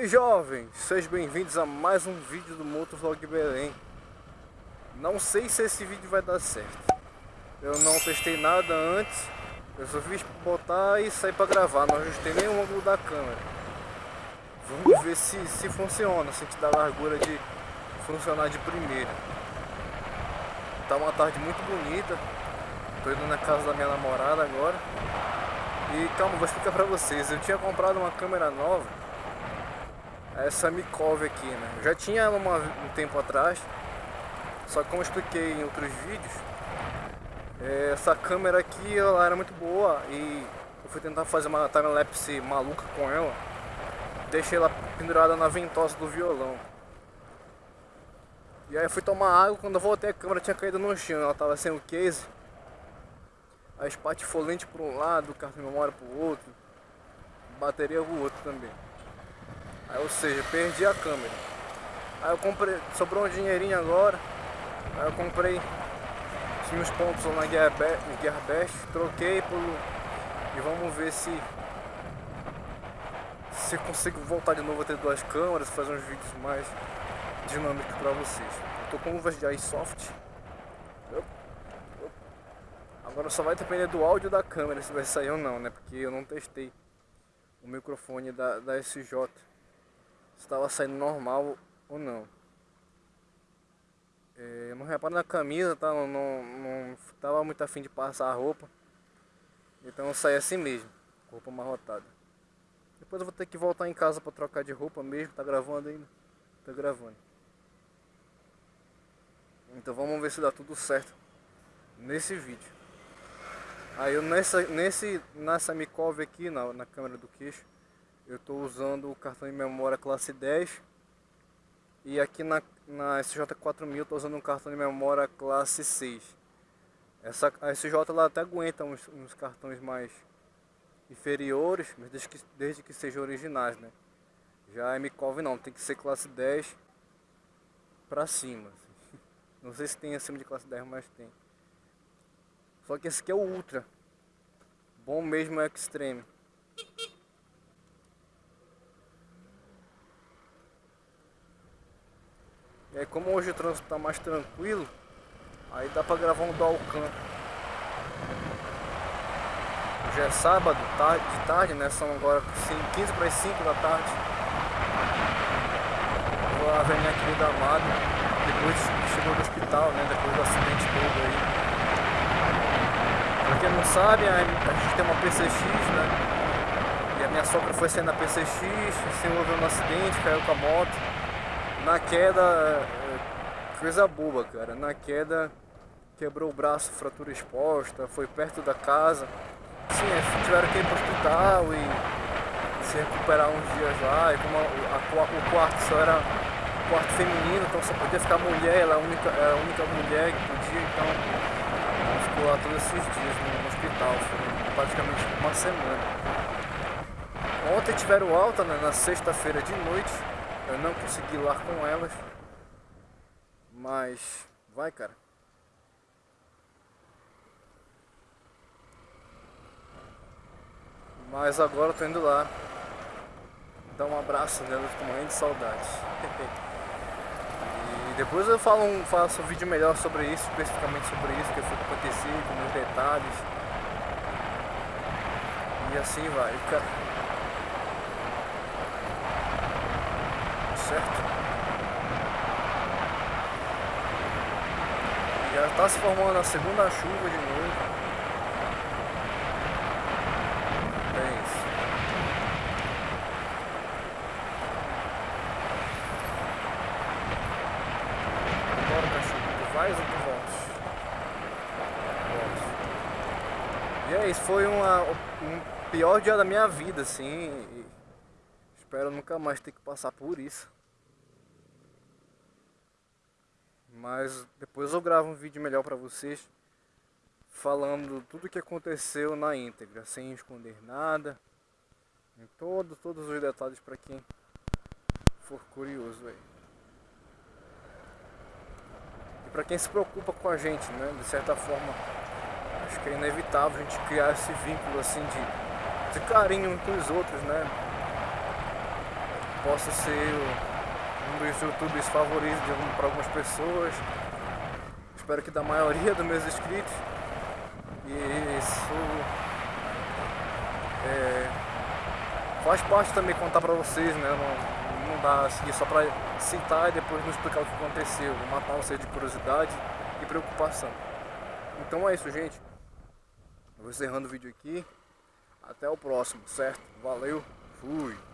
Oi jovens, sejam bem-vindos a mais um vídeo do Motovlog Belém. Não sei se esse vídeo vai dar certo. Eu não testei nada antes. Eu só fiz botar e sair para gravar. Não ajustei nenhum ângulo da câmera. Vamos ver se, se funciona, se a gente dá largura de funcionar de primeira. Tá uma tarde muito bonita. Tô indo na casa da minha namorada agora. E calma, vou explicar pra vocês. Eu tinha comprado uma câmera nova essa Mikov aqui, né? Eu já tinha ela uma, um tempo atrás, só que como eu expliquei em outros vídeos, é, essa câmera aqui ela era muito boa e eu fui tentar fazer uma timelapse maluca com ela, deixei ela pendurada na ventosa do violão. E aí eu fui tomar água, quando eu voltei a câmera tinha caído no chão, ela tava sem o case. A espatifolente por um lado, o cartão de memória pro outro, bateria pro outro também. Aí, ou seja, perdi a câmera. Aí eu comprei, sobrou um dinheirinho agora. Aí eu comprei os meus pontos lá na Gearbest, troquei por e vamos ver se se consigo voltar de novo a ter duas câmeras, fazer uns vídeos mais dinâmicos para vocês. Eu tô com luvas de iSoft. Agora só vai depender do áudio da câmera se vai sair ou não, né? Porque eu não testei o microfone da, da SJ estava saindo normal ou não. É, não reparo na camisa, tá? Não, não, não tava muito afim de passar a roupa. Então eu saí assim mesmo, roupa amarrotada. Depois eu vou ter que voltar em casa para trocar de roupa mesmo, tá gravando ainda? Tá gravando. Então vamos ver se dá tudo certo nesse vídeo. Aí eu nessa, nesse, nessa Mikov aqui, na, na câmera do queixo, eu estou usando o cartão de memória classe 10 e aqui na, na SJ4000 estou usando um cartão de memória classe 6 essa, a SJ ela até aguenta uns, uns cartões mais inferiores, mas desde que, desde que sejam originais, né? Já a MCOV não, tem que ser classe 10 para cima. Assim. Não sei se tem acima de classe 10, mas tem. Só que esse aqui é o Ultra. Bom mesmo é o Extreme. Aí como hoje o trânsito tá mais tranquilo, aí dá pra gravar um dual cam. Já é sábado, tarde, de tarde, né? São agora 15 para as 5 da tarde. Vou à Avenida Querida Amado, depois chegou do hospital, né? Depois do acidente todo aí. Pra quem não sabe, a gente tem uma PCX, né? E a minha sogra foi sair na PCX, se envolveu no acidente, caiu com a moto. Na queda, é, coisa boba, cara. Na queda, quebrou o braço, fratura exposta, foi perto da casa. Sim, é, tiveram que ir para o hospital e se recuperar uns dias lá. E como a, a, o quarto só era quarto feminino, então só podia ficar mulher, ela é a única, é a única mulher que podia, então ficou lá todos esses dias no, no hospital, foi praticamente uma semana. Ontem tiveram alta, né, na sexta-feira de noite, eu não consegui lá com elas. Mas vai, cara. Mas agora eu tô indo lá. Dar um abraço nelas, tô morrendo de saudades. e depois eu falo um, faço um vídeo melhor sobre isso, especificamente sobre isso, que foi que aconteceu, com meus detalhes. E assim vai, cara. Certo? Já está se formando a segunda chuva de novo. É isso. Bora, cachorro. Tu vais ou tu voltas? E é isso, foi uma, um pior dia da minha vida, assim. Espero nunca mais ter que passar por isso. Mas depois eu gravo um vídeo melhor para vocês falando tudo o que aconteceu na íntegra, sem esconder nada, em todo, todos os detalhes para quem for curioso aí. E para quem se preocupa com a gente, né, de certa forma, acho que é inevitável a gente criar esse vínculo assim de, de carinho uns com os outros, né? possa ser um dos youtubers favoritos para algumas pessoas. Espero que da maioria dos meus inscritos. E isso é, faz parte também contar para vocês, né? Não, não dá assim só para citar e depois não explicar o que aconteceu, matar vocês de curiosidade e preocupação. Então é isso, gente. vou encerrando o vídeo aqui. Até o próximo, certo? Valeu, fui!